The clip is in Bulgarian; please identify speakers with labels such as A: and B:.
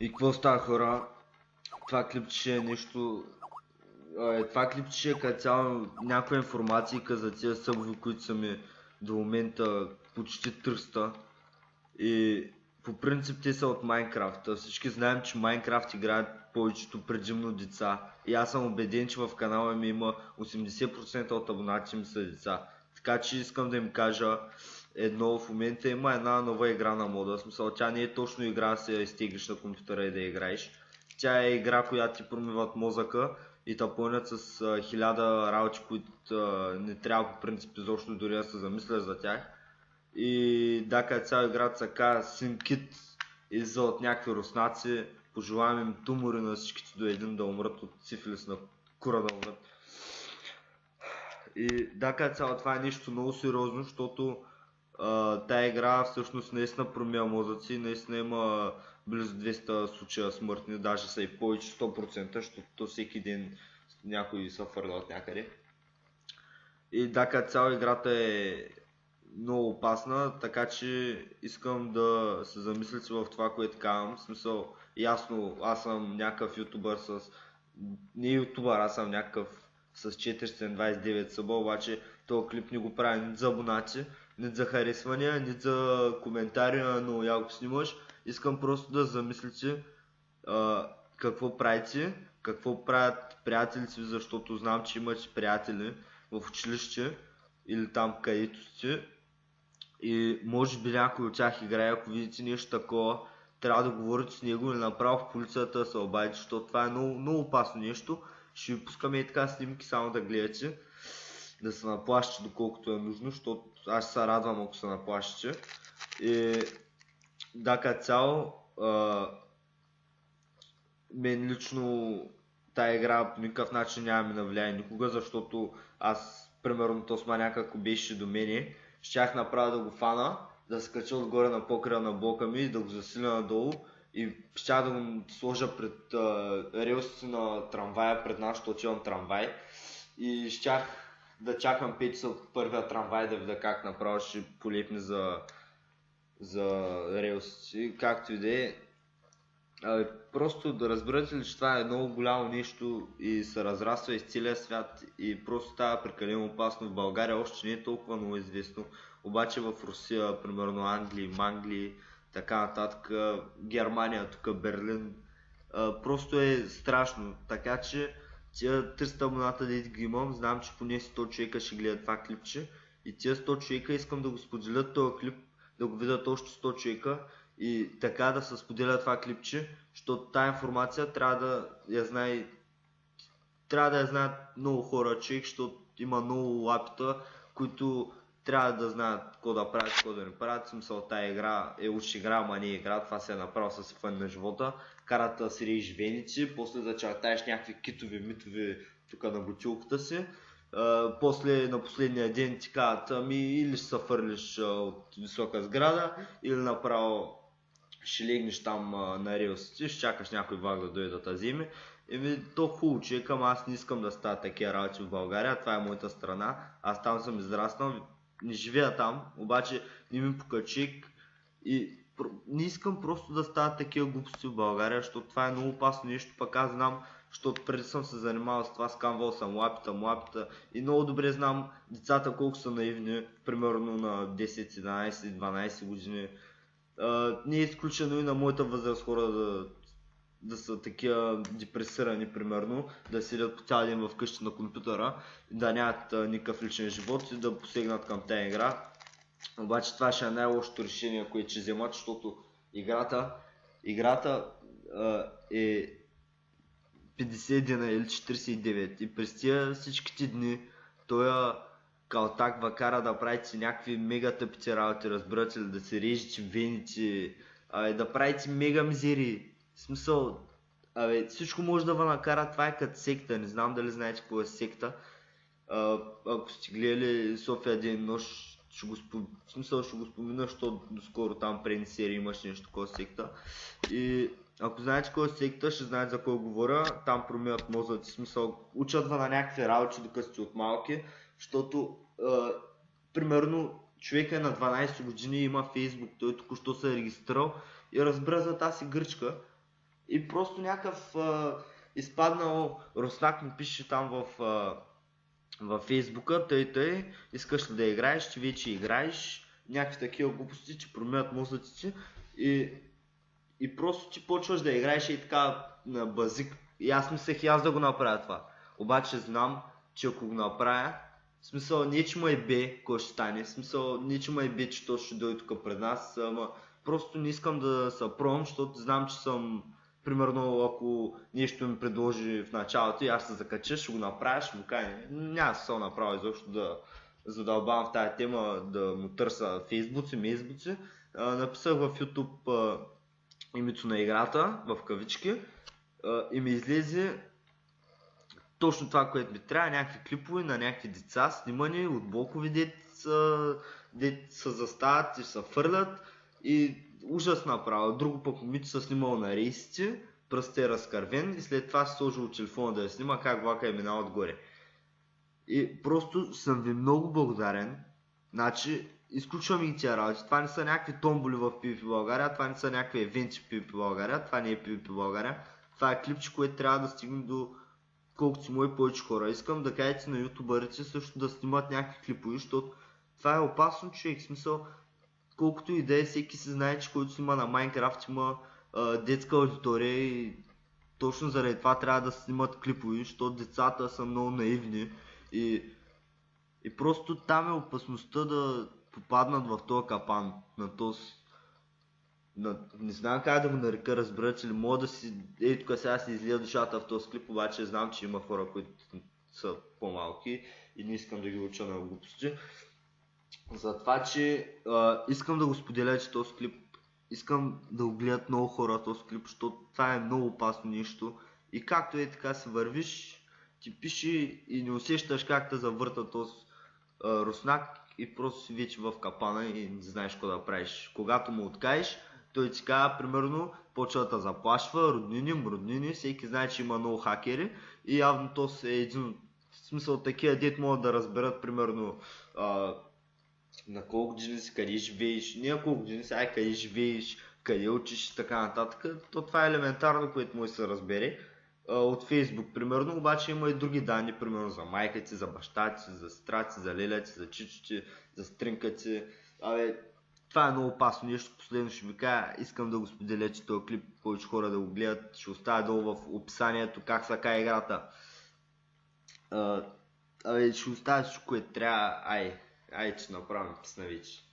A: И какво става хора? Това клипче е нещо... Е, това клипче е като цяло някаква информация за тия събови, които са ми до момента почти тръста. И по принцип те са от Майнкрафт. Всички знаем, че Майнкрафт играят повечето предимно деца. И аз съм убеден, че в канала ми има 80% от абонатите ми са деца. Така че искам да им кажа едно, в момента има една нова игра на мода. Смисъл, тя не е точно игра, се изтеглиш на компютъра и да играеш. Тя е игра, която ти промиват мозъка и те пълнят с а, хиляда работи, които а, не трябва по принцип изобщо дори да се замисля за тях. И да, като цяла играта се казва SimKit и за от някакви руснаци. Пожелавам им тумори на всичките до един да умрат от сифилис на кура да умрат. И да, като цяло това е нещо много сериозно, защото тая игра всъщност наистина промия мозъци, наистина има близо 200 случая смъртни, даже са и повече 100%, защото всеки ден някой се фърля от някъде. И да, като цяло играта е много опасна, така че искам да се замислите в това, което казвам. В смисъл, ясно, аз съм някакъв ютубър с... Не ютубър, аз съм някакъв с 429 съба, обаче този клип не го прави за абонати, ни за харесвания, ни за коментари, но яко снимаш. Искам просто да замислите а, какво правите, какво правят приятелите ви, защото знам, че имате приятели в училище или там където сте. И може би някой от тях играе, ако видите нещо такова, трябва да говорите с него или направо в полицията да се обадите, защото това е много, много опасно нещо. Ще ви пускаме и така снимки, само да гледате, да се наплащате доколкото е нужно, защото аз се радвам ако се наплащате. И да, като цяло, а, мен лично тая игра по никакъв начин няма ми навлияе никога, защото аз, примерно, Тосманяк, ако беше до мене, щях направо да го фана, да се кача отгоре на покрия на блока ми, да го засиля надолу и щях да го сложа пред релсите на трамвая, пред нашото отивам трамвай и щях да чакам 5 часа от първия трамвай да видя как направо ще полепне за, за релсите, както и да е. Просто да разберете ли, че това е много голямо нещо и се разраства из целия свят и просто става прекалено опасно. В България още не е толкова много известно, обаче в Русия, примерно Англия, Манглия, така нататък, Германия, тук Берлин, просто е страшно. Така че тия 300 абоната да ги имам, знам, че поне 100 човека ще гледат това клипче. И тия 100 човека искам да го споделят този клип, да го видят още 100 човека и така да се споделя това клипче, защото тази информация трябва да я знае трябва да я знаят много хора, човек, защото има много лапита, които трябва да знаят какво да правят, какво да не правят. Смисъл, тази игра е уж игра, ама не е игра, това се е направо с фън на живота. Карат да си режиш веници, после да чертаеш някакви китови, митови тук на бутилката си. Uh, после на последния ден ти казват, ами или ще се фърлиш uh, от висока сграда, или направо ще легнеш там а, на релсите, ще чакаш някой влак да дойде да те вземе. Еми, то хубаво, че към аз не искам да стават такива работи в България, това е моята страна, аз там съм израснал, не живея там, обаче не ми покачик и не искам просто да стават такива глупости в България, защото това е много опасно нещо, пък аз знам, защото преди съм се занимавал с това, скамвал съм лапита, млапита и много добре знам децата колко са наивни, примерно на 10, 11, 12 години, не е изключено и на моята възраст хора да, да са такива депресирани, примерно, да седят по цял ден вкъщи на компютъра, да нямат никакъв личен живот и да посегнат към тази игра. Обаче това ще е най-лошото решение, което ще вземат, защото играта, играта а, е 50 дена или 49 и през тия всичките дни той калтак ва кара да правите някакви мега тъпите работи, разбирате ли, да се режете вените, а, да правите мега мизери. Смисъл, абе, всичко може да ви накара, това е като секта, не знам дали знаете какво е секта. А, ако сте гледали София ден нощ, ще го, спом... в смисъл ще го спомена, защото доскоро там преди серии имаш нещо такова секта. И ако знаете кой е секта, ще знаете за кой говоря. Там промиват мозъци, смисъл, учат на някакви работи, докато сте от малки, защото, а, примерно, човек е на 12 години има фейсбук, той току-що се е регистрирал и разбира за тази гръчка И просто някакъв а, изпаднал Руснак ми пише там в, а, във Фейсбука, тъй тъй, искаш ли да играеш, ти вече играеш, някакви такива глупости, че променят мозъците и, и просто ти почваш да играеш и така на базик. И аз мислех и аз да го направя това. Обаче знам, че ако го направя, в смисъл не че му е бе, кой ще стане, в смисъл не че му е бе, че то ще дойде тук пред нас, ама просто не искам да се пробвам, защото знам, че съм примерно ако нещо ми предложи в началото и аз се закача, ще го направя, ще му кажа, няма се направя изобщо да задълбавам в тази тема, да му търся фейсбуци, мейсбуци. Написах в YouTube името на играта, в кавички, и ми излезе точно това, което ми трябва, някакви клипове на някакви деца, снимани от блокови деца, дет се застават и се фърлят. И ужас направо. Друго пък момиче се снимало на рейсите, пръстът е разкървен и след това се сложил телефона да я снима как влака е минал отгоре. И просто съм ви много благодарен. Значи, изключвам и тия работи. Това не са някакви томболи в PvP България, това не са някакви евенти в PvP България, това не е PvP България. Това е клипче, което трябва да стигне до колкото си мои повече хора. Искам да кажете на ютубърите също да снимат някакви клипови, защото това е опасно човек. В смисъл, колкото и да е, всеки се знае, че който снима на Майнкрафт има а, детска аудитория и точно заради това трябва да снимат клипови, защото децата са много наивни и, и просто там е опасността да попаднат в този капан, на този на, не знам как да го нарека, разберат ли мога да си, ей тук сега си излия душата в този клип, обаче знам, че има хора, които са по-малки и не искам да ги уча на глупости. За това, че а, искам да го споделя, че този клип, искам да го гледат много хора този клип, защото това е много опасно нещо. И както е така си вървиш, ти пиши и не усещаш как те завърта този а, руснак и просто си вече в капана и не знаеш какво да правиш. Когато му откаеш, той ти казва, примерно, почва да заплашва, роднини, роднини, всеки знае, че има много хакери и явно то е един, в смисъл такива дет могат да разберат, примерно, а, на колко години си, къде живееш, не колко години си, ай къде живееш, къде учиш и така нататък. То това е елементарно, което може да се разбере от Фейсбук, примерно, обаче има и други данни, примерно за майка ти, за баща ти, за сестра ти, за леля ти, за чичо ти, за стринка ти. Абе, това е много опасно нещо. Последно ще ви кажа, искам да го споделя, че този клип повече хора да го гледат. Ще оставя долу в описанието как са кай играта. Абе, ще оставя всичко, което трябва. Ай, ай, че направим писна вече.